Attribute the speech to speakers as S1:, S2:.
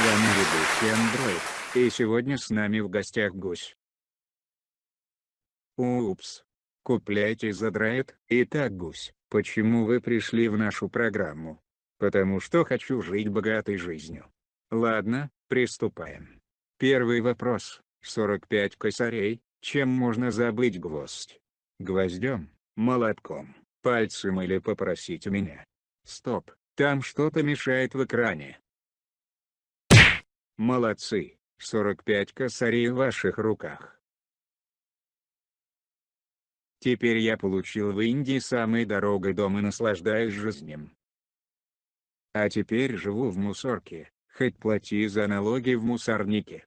S1: вами ведущий Андроид, и сегодня с нами в гостях гусь. Упс. Купляйте задрает. Итак гусь, почему вы пришли в нашу программу? Потому что хочу жить богатой жизнью. Ладно, приступаем. Первый вопрос. 45 косарей, чем можно забыть гвоздь? Гвоздем, молотком, пальцем или попросить у меня? Стоп, там что-то мешает в экране. Молодцы, 45 косарей в ваших руках. Теперь я получил в Индии самый дорогой дом и наслаждаюсь жизнью. А теперь живу в мусорке, хоть плати за налоги в мусорнике.